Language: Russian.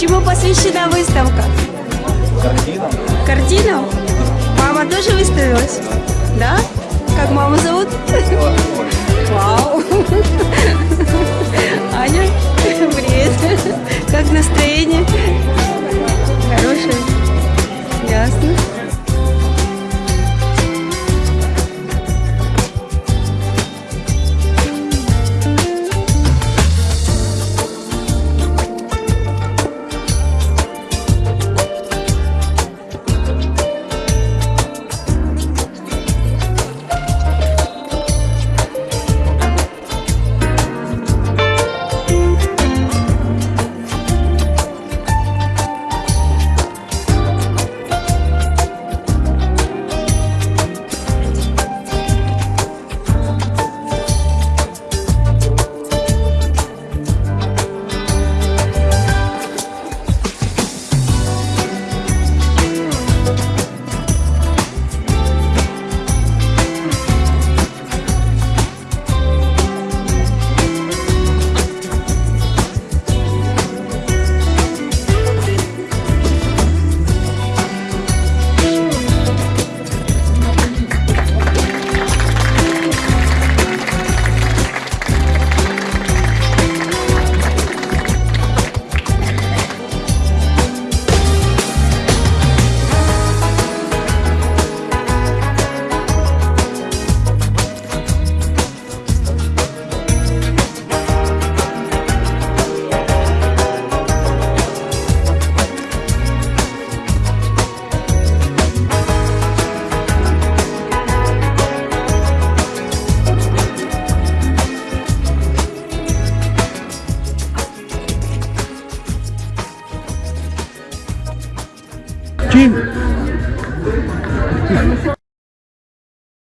Чему посвящена выставка? Картинам. Картинам? Мама тоже выставилась? Да? Как маму зовут? Вау! Аня, привет! Как настроение? Kim.